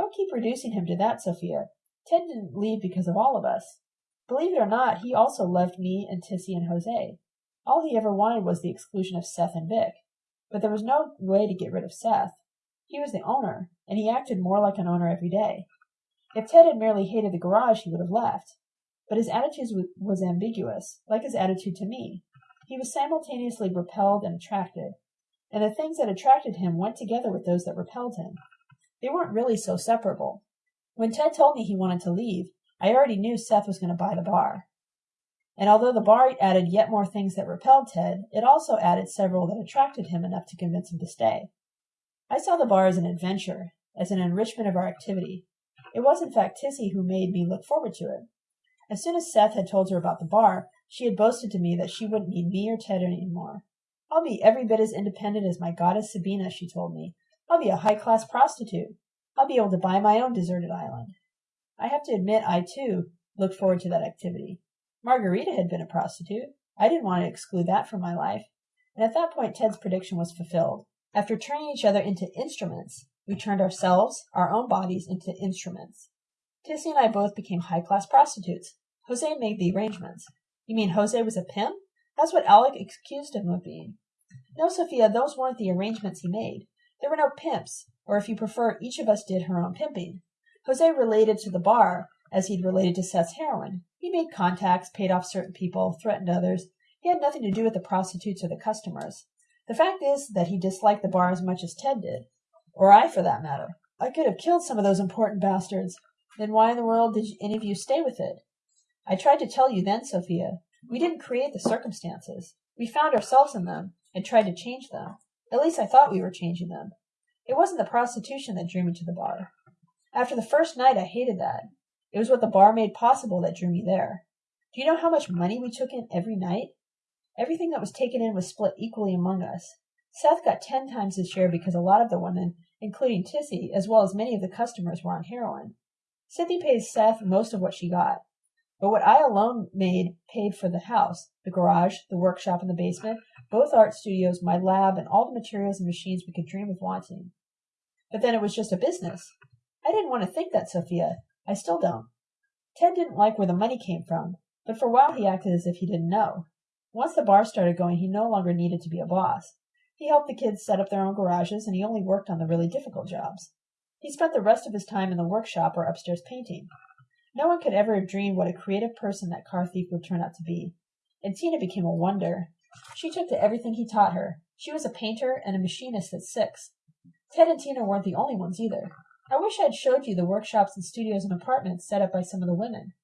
Don't keep reducing him to that, Sophia. Ted didn't leave because of all of us. Believe it or not, he also loved me and Tissy and Jose. All he ever wanted was the exclusion of Seth and Vic. But there was no way to get rid of Seth. He was the owner, and he acted more like an owner every day. If Ted had merely hated the garage, he would have left. But his attitude was ambiguous, like his attitude to me. He was simultaneously repelled and attracted, and the things that attracted him went together with those that repelled him. They weren't really so separable. When Ted told me he wanted to leave, I already knew Seth was going to buy the bar. And although the bar added yet more things that repelled Ted, it also added several that attracted him enough to convince him to stay. I saw the bar as an adventure, as an enrichment of our activity. It was in fact Tissy who made me look forward to it. As soon as Seth had told her about the bar, she had boasted to me that she wouldn't need me or Ted any more. I'll be every bit as independent as my goddess Sabina, she told me. I'll be a high class prostitute. I'll be able to buy my own deserted island. I have to admit I, too, looked forward to that activity. Margarita had been a prostitute. I didn't want to exclude that from my life. And at that point, Ted's prediction was fulfilled. After turning each other into instruments, we turned ourselves, our own bodies, into instruments. Tissy and I both became high class prostitutes. Jose made the arrangements. You mean Jose was a pimp? That's what Alec accused him of being. No, Sophia, those weren't the arrangements he made. There were no pimps, or if you prefer, each of us did her own pimping. Jose related to the bar as he'd related to Seth's heroin. He made contacts, paid off certain people, threatened others. He had nothing to do with the prostitutes or the customers. The fact is that he disliked the bar as much as Ted did. Or I, for that matter. I could have killed some of those important bastards. Then why in the world did any of you stay with it? I tried to tell you then, Sophia. We didn't create the circumstances. We found ourselves in them and tried to change them. At least I thought we were changing them. It wasn't the prostitution that drew me to the bar. After the first night, I hated that. It was what the bar made possible that drew me there. Do you know how much money we took in every night? Everything that was taken in was split equally among us. Seth got ten times his share because a lot of the women, including Tissy, as well as many of the customers, were on heroin. Cynthia paid Seth most of what she got. But what I alone made paid for the house, the garage, the workshop in the basement, both art studios, my lab, and all the materials and machines we could dream of wanting. But then it was just a business. I didn't want to think that, Sophia. I still don't. Ted didn't like where the money came from, but for a while he acted as if he didn't know. Once the bar started going, he no longer needed to be a boss. He helped the kids set up their own garages, and he only worked on the really difficult jobs. He spent the rest of his time in the workshop or upstairs painting. No one could ever have dreamed what a creative person that car thief would turn out to be. And Tina became a wonder. She took to everything he taught her. She was a painter and a machinist at six. Ted and Tina weren't the only ones either. I wish I'd showed you the workshops and studios and apartments set up by some of the women.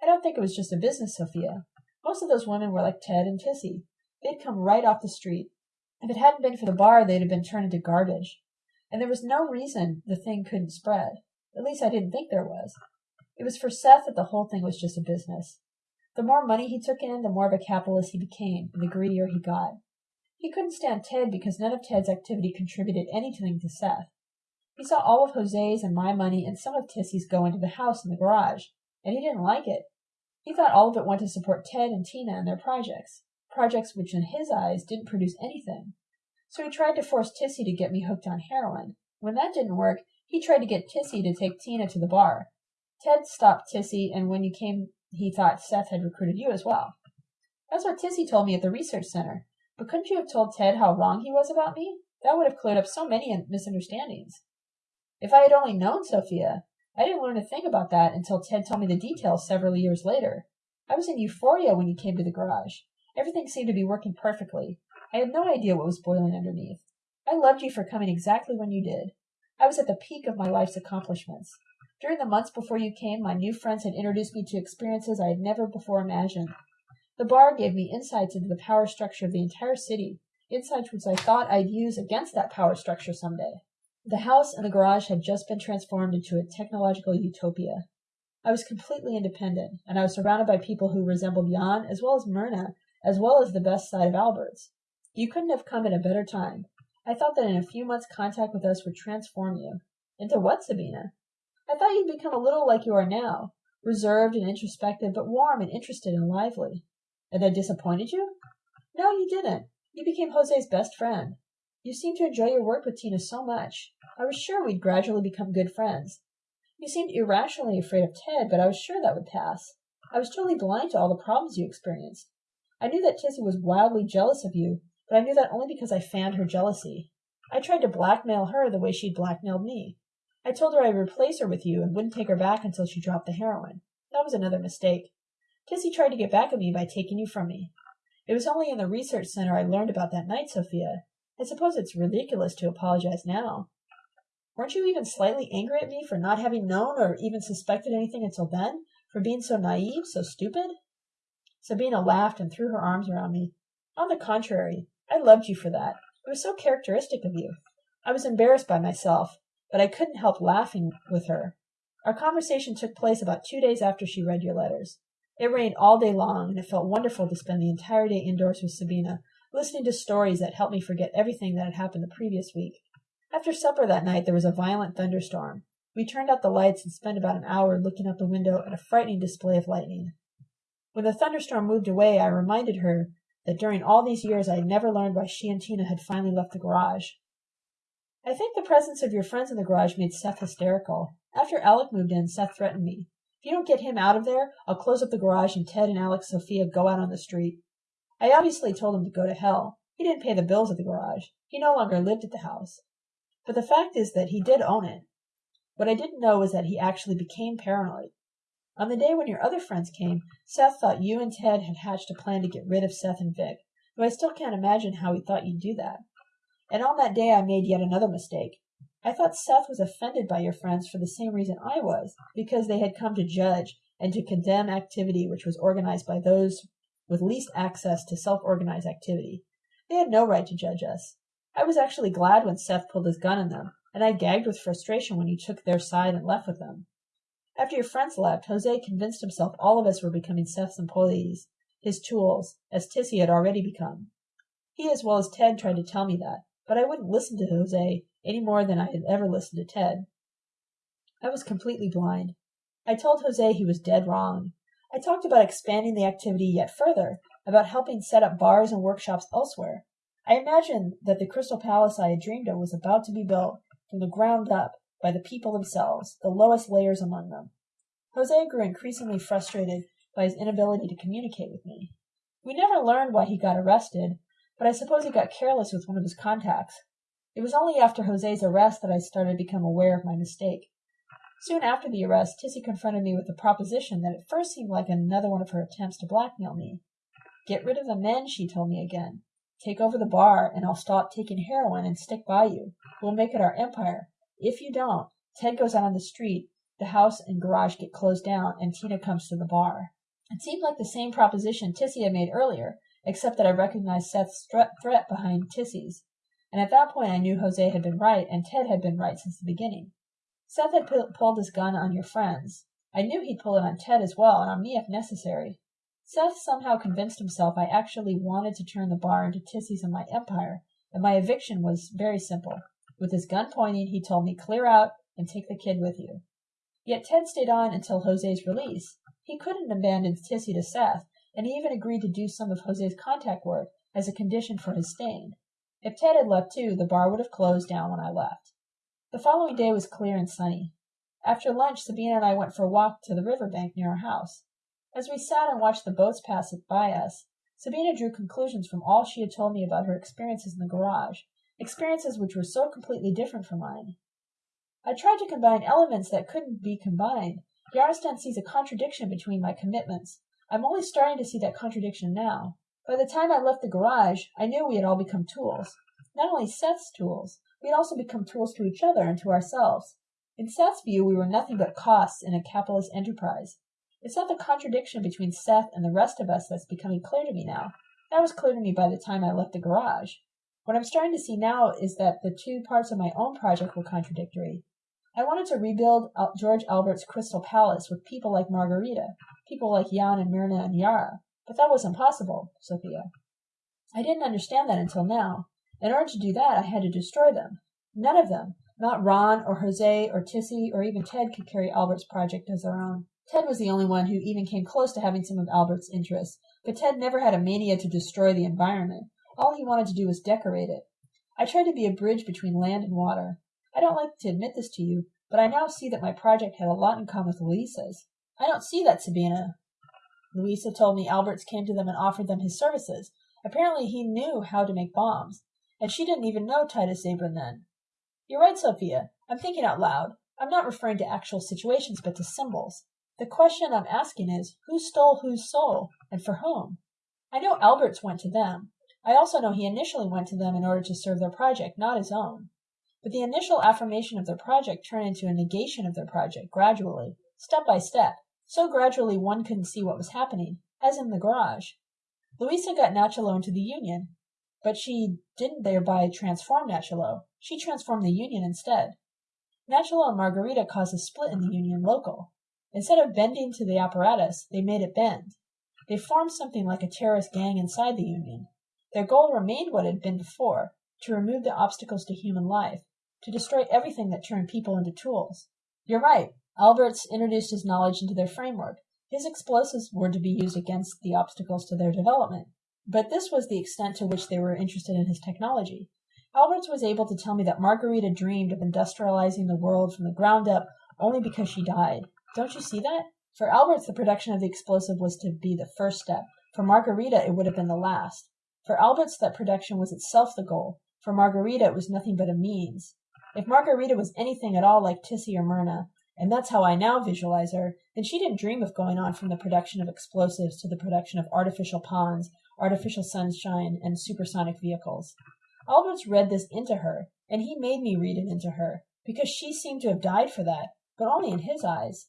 I don't think it was just a business, Sophia. Most of those women were like Ted and Tissy. They'd come right off the street. If it hadn't been for the bar, they'd have been turned into garbage. And there was no reason the thing couldn't spread. At least I didn't think there was. It was for Seth that the whole thing was just a business. The more money he took in, the more of a capitalist he became, and the greedier he got. He couldn't stand Ted because none of Ted's activity contributed anything to Seth. He saw all of Jose's and my money and some of Tissy's go into the house and the garage, and he didn't like it. He thought all of it went to support Ted and Tina and their projects, projects which in his eyes didn't produce anything. So he tried to force Tissy to get me hooked on heroin. When that didn't work, he tried to get Tissy to take Tina to the bar. Ted stopped Tissy, and when you came, he thought Seth had recruited you as well. That's what Tissy told me at the research center. But couldn't you have told Ted how wrong he was about me? That would have cleared up so many misunderstandings. If I had only known Sophia, I didn't learn a thing about that until Ted told me the details several years later. I was in euphoria when you came to the garage. Everything seemed to be working perfectly. I had no idea what was boiling underneath. I loved you for coming exactly when you did. I was at the peak of my life's accomplishments. During the months before you came, my new friends had introduced me to experiences I had never before imagined. The bar gave me insights into the power structure of the entire city, insights which I thought I'd use against that power structure someday. The house and the garage had just been transformed into a technological utopia. I was completely independent, and I was surrounded by people who resembled Jan as well as Myrna, as well as the best side of Alberts. You couldn't have come at a better time. I thought that in a few months contact with us would transform you. Into what, Sabina? I thought you'd become a little like you are now, reserved and introspective, but warm and interested and lively. And I disappointed you? No, you didn't. You became Jose's best friend. You seemed to enjoy your work with Tina so much. I was sure we'd gradually become good friends. You seemed irrationally afraid of Ted, but I was sure that would pass. I was totally blind to all the problems you experienced. I knew that Tissy was wildly jealous of you, but I knew that only because I fanned her jealousy. I tried to blackmail her the way she'd blackmailed me. I told her I'd replace her with you and wouldn't take her back until she dropped the heroin. That was another mistake. Tissy tried to get back at me by taking you from me. It was only in the research center I learned about that night, Sophia, I suppose it's ridiculous to apologize now. Weren't you even slightly angry at me for not having known or even suspected anything until then? For being so naive, so stupid? Sabina laughed and threw her arms around me. On the contrary, I loved you for that. It was so characteristic of you. I was embarrassed by myself, but I couldn't help laughing with her. Our conversation took place about two days after she read your letters. It rained all day long, and it felt wonderful to spend the entire day indoors with Sabina, listening to stories that helped me forget everything that had happened the previous week. After supper that night, there was a violent thunderstorm. We turned out the lights and spent about an hour looking out the window at a frightening display of lightning. When the thunderstorm moved away, I reminded her that during all these years I had never learned why she and Tina had finally left the garage. I think the presence of your friends in the garage made Seth hysterical. After Alec moved in, Seth threatened me. If you don't get him out of there, I'll close up the garage and Ted and Alex Sophia go out on the street. I obviously told him to go to hell. He didn't pay the bills at the garage. He no longer lived at the house. But the fact is that he did own it. What I didn't know was that he actually became paranoid. On the day when your other friends came, Seth thought you and Ted had hatched a plan to get rid of Seth and Vic, though I still can't imagine how he thought you'd do that. And on that day I made yet another mistake. I thought Seth was offended by your friends for the same reason I was, because they had come to judge and to condemn activity which was organized by those with least access to self-organized activity. They had no right to judge us. I was actually glad when Seth pulled his gun on them, and I gagged with frustration when he took their side and left with them. After your friends left, Jose convinced himself all of us were becoming Seth's employees, his tools, as Tissy had already become. He as well as Ted tried to tell me that, but I wouldn't listen to Jose any more than I had ever listened to Ted. I was completely blind. I told Jose he was dead wrong. I talked about expanding the activity yet further, about helping set up bars and workshops elsewhere. I imagined that the Crystal Palace I had dreamed of was about to be built from the ground up by the people themselves, the lowest layers among them. Jose grew increasingly frustrated by his inability to communicate with me. We never learned why he got arrested, but I suppose he got careless with one of his contacts. It was only after Jose's arrest that I started to become aware of my mistake. Soon after the arrest, Tissy confronted me with a proposition that at first seemed like another one of her attempts to blackmail me. Get rid of the men, she told me again. Take over the bar, and I'll stop taking heroin and stick by you. We'll make it our empire. If you don't, Ted goes out on the street, the house and garage get closed down, and Tina comes to the bar. It seemed like the same proposition Tissy had made earlier, except that I recognized Seth's threat behind Tissy's. And at that point I knew Jose had been right, and Ted had been right since the beginning. Seth had pulled his gun on your friends. I knew he'd pull it on Ted as well, and on me if necessary. Seth somehow convinced himself I actually wanted to turn the bar into Tissy's and my empire, and my eviction was very simple. With his gun pointing, he told me, clear out and take the kid with you. Yet Ted stayed on until Jose's release. He couldn't abandon Tissy to Seth, and he even agreed to do some of Jose's contact work as a condition for his staying. If Ted had left too, the bar would have closed down when I left. The following day was clear and sunny. After lunch, Sabina and I went for a walk to the river bank near our house. As we sat and watched the boats pass by us, Sabina drew conclusions from all she had told me about her experiences in the garage, experiences which were so completely different from mine. I tried to combine elements that couldn't be combined. Yarostan sees a contradiction between my commitments. I'm only starting to see that contradiction now. By the time I left the garage, I knew we had all become tools. Not only Seth's tools, we had also become tools to each other and to ourselves. In Seth's view, we were nothing but costs in a capitalist enterprise. It's not the contradiction between Seth and the rest of us that's becoming clear to me now. That was clear to me by the time I left the garage. What I'm starting to see now is that the two parts of my own project were contradictory. I wanted to rebuild George Alberts' Crystal Palace with people like Margarita, people like Jan and Myrna and Yara, but that was impossible, Sophia. I didn't understand that until now. In order to do that, I had to destroy them. None of them, not Ron or Jose or Tissy or even Ted, could carry Alberts' project as their own. Ted was the only one who even came close to having some of Alberts' interests, but Ted never had a mania to destroy the environment. All he wanted to do was decorate it. I tried to be a bridge between land and water. I don't like to admit this to you, but I now see that my project had a lot in common with Luisa's. I don't see that, Sabina. Luisa told me Alberts came to them and offered them his services. Apparently he knew how to make bombs, and she didn't even know Titus Zabran then. You're right, Sophia. I'm thinking out loud. I'm not referring to actual situations, but to symbols. The question I'm asking is, who stole whose soul, and for whom? I know Alberts went to them. I also know he initially went to them in order to serve their project, not his own. But the initial affirmation of their project turned into a negation of their project, gradually, step by step, so gradually one couldn't see what was happening, as in the garage. Luisa got Nachalo into the Union, but she didn't thereby transform Nachalo. She transformed the Union instead. Nachalo and Margarita caused a split in the Union local. Instead of bending to the apparatus, they made it bend. They formed something like a terrorist gang inside the Union. Their goal remained what it had been before to remove the obstacles to human life, to destroy everything that turned people into tools. You're right. Alberts introduced his knowledge into their framework. His explosives were to be used against the obstacles to their development. But this was the extent to which they were interested in his technology. Alberts was able to tell me that Margarita dreamed of industrializing the world from the ground up only because she died. Don't you see that? For Alberts, the production of the explosive was to be the first step. For Margarita, it would have been the last. For Alberts, that production was itself the goal. For Margarita, it was nothing but a means. If Margarita was anything at all like Tissy or Myrna, and that's how I now visualize her, then she didn't dream of going on from the production of explosives to the production of artificial ponds, artificial sunshine, and supersonic vehicles. Alberts read this into her, and he made me read it into her, because she seemed to have died for that, but only in his eyes.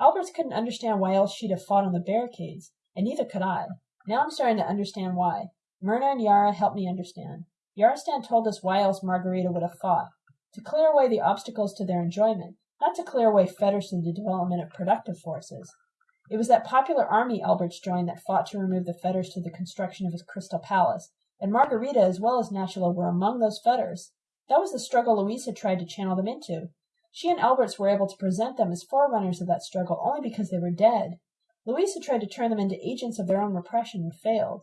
Alberts couldn't understand why else she'd have fought on the barricades, and neither could I. Now I'm starting to understand why. Myrna and Yara helped me understand. Yarostan told us why else Margarita would have fought. To clear away the obstacles to their enjoyment, not to clear away fetters to the development of productive forces. It was that popular army Alberts joined that fought to remove the fetters to the construction of his crystal palace, and Margarita as well as Nachalo were among those fetters. That was the struggle Luisa tried to channel them into. She and Alberts were able to present them as forerunners of that struggle only because they were dead. Luisa tried to turn them into agents of their own repression and failed.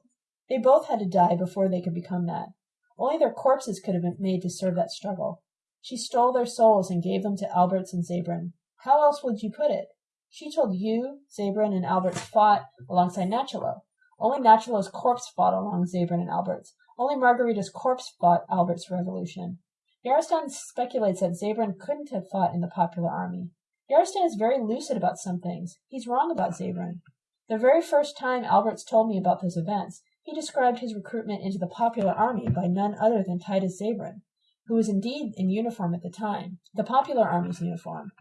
They both had to die before they could become that. Only their corpses could have been made to serve that struggle. She stole their souls and gave them to Alberts and Zabran. How else would you put it? She told you, Zabran, and Alberts fought alongside Nachalo. Only Nachalo's corpse fought along Zabran and Alberts. Only Margarita's corpse fought Alberts' revolution. Yarostan speculates that Zabran couldn't have fought in the popular army. Yarostan is very lucid about some things. He's wrong about Zabran. The very first time Alberts told me about those events, he described his recruitment into the popular army by none other than Titus Zabran, who was indeed in uniform at the time, the popular army's uniform.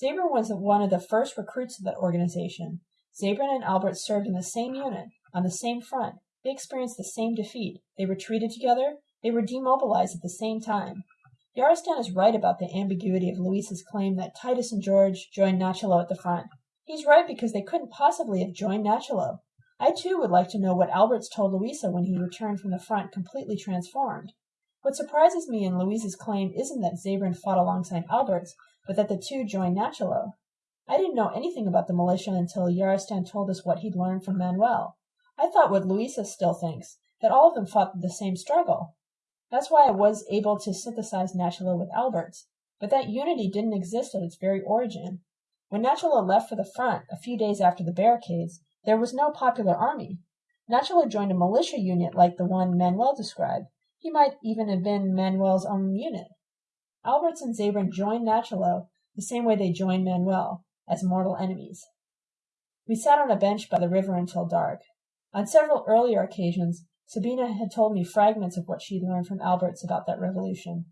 Zabran was one of the first recruits of that organization. Zabran and Albert served in the same unit, on the same front. They experienced the same defeat. They retreated together, they were demobilized at the same time. Yarostan is right about the ambiguity of Luisa's claim that Titus and George joined Nachalo at the front. He's right because they couldn't possibly have joined Nachalo. I too would like to know what Alberts told Luisa when he returned from the front completely transformed. What surprises me in Luisa's claim isn't that Zabran fought alongside Alberts, but that the two joined Nachalo. I didn't know anything about the militia until Yarostan told us what he'd learned from Manuel. I thought what Luisa still thinks, that all of them fought the same struggle. That's why I was able to synthesize Nachalo with Alberts. But that unity didn't exist at its very origin. When Nachalo left for the front, a few days after the barricades, there was no popular army. Nachalo joined a militia unit like the one Manuel described. He might even have been Manuel's own unit. Alberts and Zabran joined Nachalo the same way they joined Manuel, as mortal enemies. We sat on a bench by the river until dark. On several earlier occasions, Sabina had told me fragments of what she'd learned from Alberts about that revolution.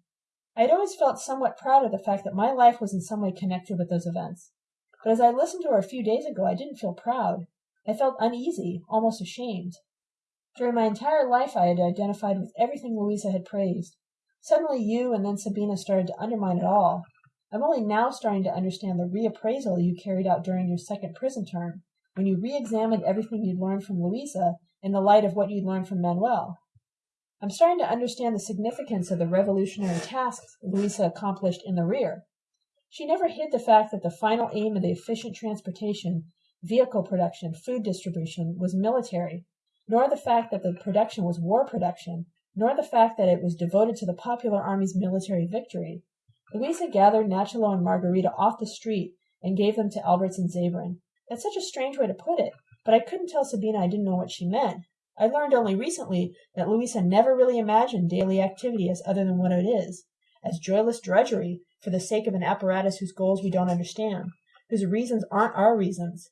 I had always felt somewhat proud of the fact that my life was in some way connected with those events. But as I listened to her a few days ago, I didn't feel proud. I felt uneasy, almost ashamed. During my entire life, I had identified with everything Luisa had praised. Suddenly, you and then Sabina started to undermine it all. I'm only now starting to understand the reappraisal you carried out during your second prison term, when you re examined everything you'd learned from Luisa in the light of what you'd learned from Manuel. I'm starting to understand the significance of the revolutionary tasks Luisa accomplished in the rear. She never hid the fact that the final aim of the efficient transportation, vehicle production, food distribution was military, nor the fact that the production was war production, nor the fact that it was devoted to the popular army's military victory. Luisa gathered Nachalo and Margarita off the street and gave them to Alberts and Zabran. That's such a strange way to put it, but I couldn't tell Sabina I didn't know what she meant. I learned only recently that Luisa never really imagined daily activity as other than what it is, as joyless drudgery for the sake of an apparatus whose goals we don't understand, whose reasons aren't our reasons.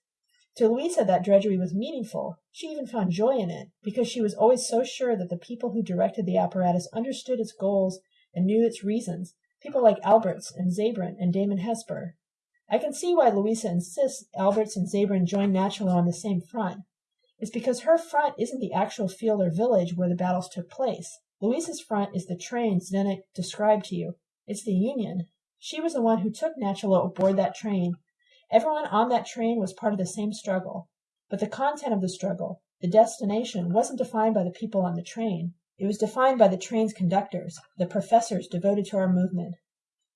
To Luisa that drudgery was meaningful. She even found joy in it, because she was always so sure that the people who directed the apparatus understood its goals and knew its reasons, people like Alberts and Zabran and Damon Hesper. I can see why Luisa insists Alberts and Zabran join Nachalo on the same front. It's because her front isn't the actual field or village where the battles took place. Luisa's front is the train Zdenek described to you. It's the Union. She was the one who took Nachalo aboard that train. Everyone on that train was part of the same struggle. But the content of the struggle, the destination, wasn't defined by the people on the train. It was defined by the train's conductors, the professors devoted to our movement.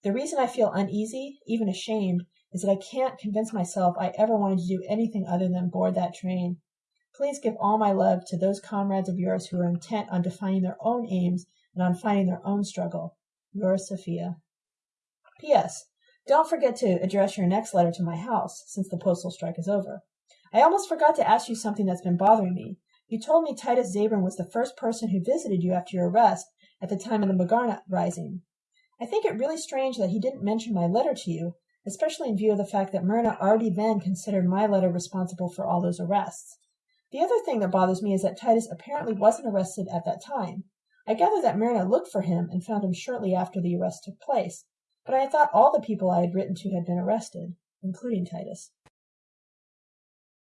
The reason I feel uneasy, even ashamed, is that I can't convince myself I ever wanted to do anything other than board that train. Please give all my love to those comrades of yours who are intent on defining their own aims and on finding their own struggle. Yours, Sophia. P.S. Don't forget to address your next letter to my house, since the postal strike is over. I almost forgot to ask you something that's been bothering me. You told me Titus Zabran was the first person who visited you after your arrest at the time of the Magarna rising. I think it really strange that he didn't mention my letter to you, especially in view of the fact that Myrna already then considered my letter responsible for all those arrests. The other thing that bothers me is that Titus apparently wasn't arrested at that time. I gather that Myrna looked for him and found him shortly after the arrest took place, but I thought all the people I had written to had been arrested, including Titus.